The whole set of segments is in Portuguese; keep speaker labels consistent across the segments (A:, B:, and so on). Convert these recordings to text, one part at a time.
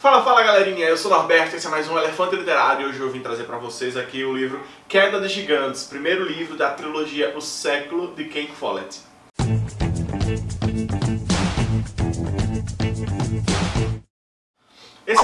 A: Fala, fala galerinha, eu sou o Norberto, esse é mais um Elefante Literário e hoje eu vim trazer pra vocês aqui o livro Queda de Gigantes, primeiro livro da trilogia O Século de Ken Follett.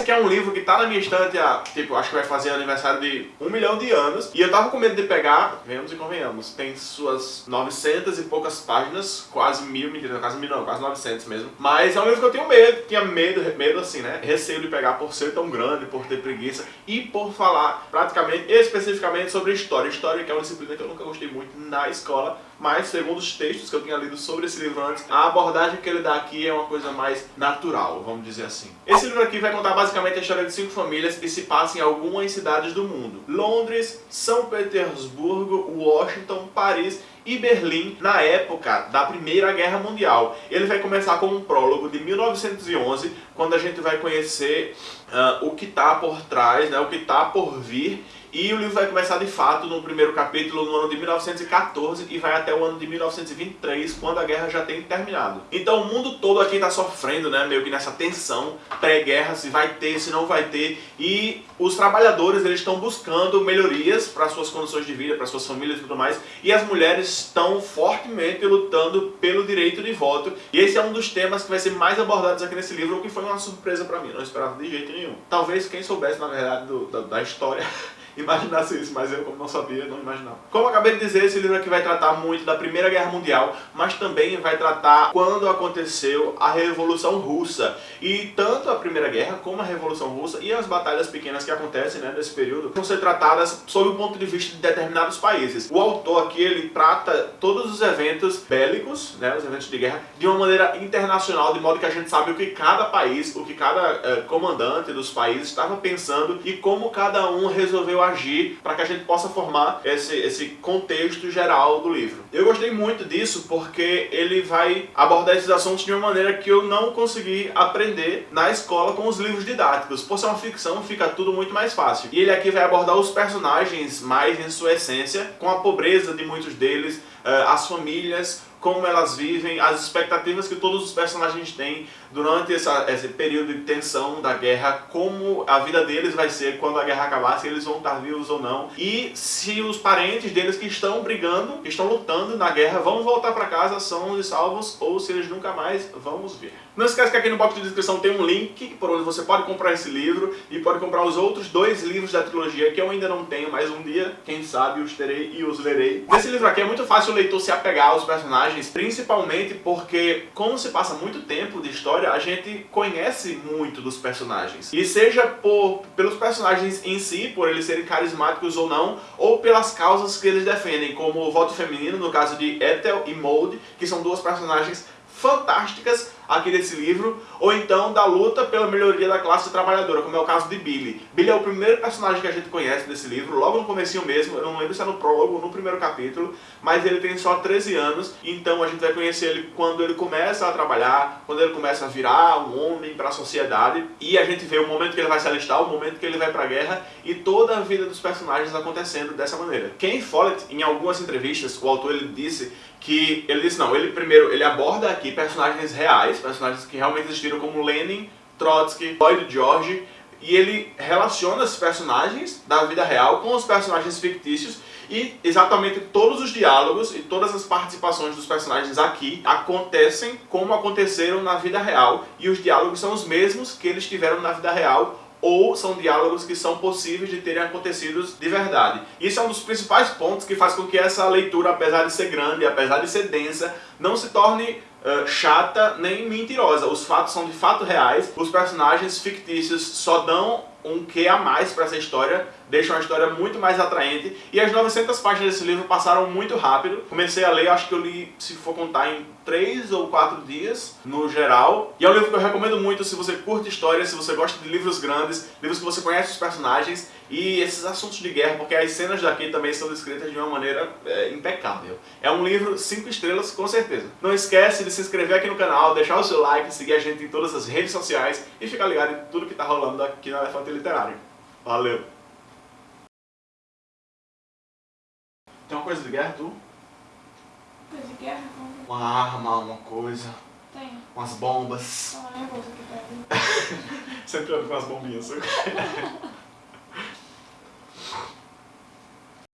A: Aqui é um livro que tá na minha estante há, tipo, acho que vai fazer aniversário de um milhão de anos. E eu tava com medo de pegar, venhamos e convenhamos, tem suas 900 e poucas páginas, quase mil, mentira, quase mil não, quase 900 mesmo. Mas é um livro que eu tenho medo, tinha medo, medo assim, né, receio de pegar por ser tão grande, por ter preguiça e por falar praticamente, especificamente sobre história. História que é uma disciplina que eu nunca gostei muito na escola, mas segundo os textos que eu tinha lido sobre esse livro antes, a abordagem que ele dá aqui é uma coisa mais natural, vamos dizer assim. Esse livro aqui vai contar basicamente a história de cinco famílias que se passam em algumas cidades do mundo. Londres, São Petersburgo, Washington, Paris e Berlim na época da Primeira Guerra Mundial. Ele vai começar com um prólogo de 1911, quando a gente vai conhecer uh, o que está por trás, né, o que está por vir e o livro vai começar de fato no primeiro capítulo no ano de 1914 e vai até o ano de 1923, quando a guerra já tem terminado. Então o mundo todo aqui está sofrendo, né, meio que nessa tensão pré-guerra, se vai ter, se não vai ter. E os trabalhadores eles estão buscando melhorias para suas condições de vida, para suas famílias e tudo mais. E as mulheres estão fortemente lutando pelo direito de voto. E esse é um dos temas que vai ser mais abordados aqui nesse livro, o que foi uma surpresa para mim, não esperava de jeito nenhum. Talvez quem soubesse, na verdade, do, da, da história imaginasse isso, mas eu, como não sabia, não imaginava. Como eu acabei de dizer, esse livro aqui vai tratar muito da Primeira Guerra Mundial, mas também vai tratar quando aconteceu a Revolução Russa. E tanto a Primeira Guerra como a Revolução Russa e as batalhas pequenas que acontecem né, nesse período vão ser tratadas sob o ponto de vista de determinados países. O autor aqui, ele trata todos os eventos bélicos, né, os eventos de guerra, de uma maneira internacional, de modo que a gente sabe o que cada país, o que cada eh, comandante dos países estava pensando e como cada um resolveu agir para que a gente possa formar esse, esse contexto geral do livro. Eu gostei muito disso porque ele vai abordar esses assuntos de uma maneira que eu não consegui aprender na escola com os livros didáticos. Por ser uma ficção, fica tudo muito mais fácil. E ele aqui vai abordar os personagens mais em sua essência, com a pobreza de muitos deles, eh, as famílias, como elas vivem, as expectativas que todos os personagens têm durante essa, esse período de tensão da guerra, como a vida deles vai ser quando a guerra acabar, se eles vão estar vivos ou não, e se os parentes deles que estão brigando, que estão lutando na guerra, vão voltar para casa são salvos ou se eles nunca mais, vamos ver. Não esquece que aqui no box de descrição tem um link por onde você pode comprar esse livro e pode comprar os outros dois livros da trilogia que eu ainda não tenho, mas um dia, quem sabe, os terei e os lerei. Nesse livro aqui é muito fácil o leitor se apegar aos personagens, principalmente porque, como se passa muito tempo de história, a gente conhece muito dos personagens. E seja por, pelos personagens em si, por eles serem carismáticos ou não, ou pelas causas que eles defendem, como o voto feminino, no caso de Ethel e Maud, que são duas personagens fantásticas aqui desse livro, ou então da luta pela melhoria da classe trabalhadora, como é o caso de Billy. Billy é o primeiro personagem que a gente conhece desse livro, logo no comecinho mesmo, eu não lembro se é no prólogo ou no primeiro capítulo, mas ele tem só 13 anos, então a gente vai conhecer ele quando ele começa a trabalhar, quando ele começa a virar um homem para a sociedade, e a gente vê o momento que ele vai se alistar, o momento que ele vai para a guerra, e toda a vida dos personagens acontecendo dessa maneira. Ken Follett, em algumas entrevistas, o autor ele disse que ele disse não, ele primeiro ele aborda aqui personagens reais, personagens que realmente existiram como Lenin, Trotsky, Lloyd George, e ele relaciona esses personagens da vida real com os personagens fictícios e exatamente todos os diálogos e todas as participações dos personagens aqui acontecem como aconteceram na vida real e os diálogos são os mesmos que eles tiveram na vida real ou são diálogos que são possíveis de terem acontecido de verdade. Isso é um dos principais pontos que faz com que essa leitura, apesar de ser grande, apesar de ser densa, não se torne uh, chata nem mentirosa. Os fatos são de fato reais, os personagens fictícios só dão um que a mais para essa história, deixa uma história muito mais atraente. E as 900 páginas desse livro passaram muito rápido. Comecei a ler, acho que eu li, se for contar, em 3 ou 4 dias, no geral. E é um livro que eu recomendo muito se você curte história, se você gosta de livros grandes, livros que você conhece os personagens e esses assuntos de guerra, porque as cenas daqui também são descritas de uma maneira é, impecável. É um livro 5 estrelas, com certeza. Não esquece de se inscrever aqui no canal, deixar o seu like, seguir a gente em todas as redes sociais e ficar ligado em tudo que está rolando aqui no Elefante Literário. Valeu! Tem uma coisa de guerra, tu?
B: Coisa de guerra?
A: Uma arma, uma coisa.
B: Tem.
A: Umas bombas.
B: Não, é aqui
A: Sempre ando com as bombinhas.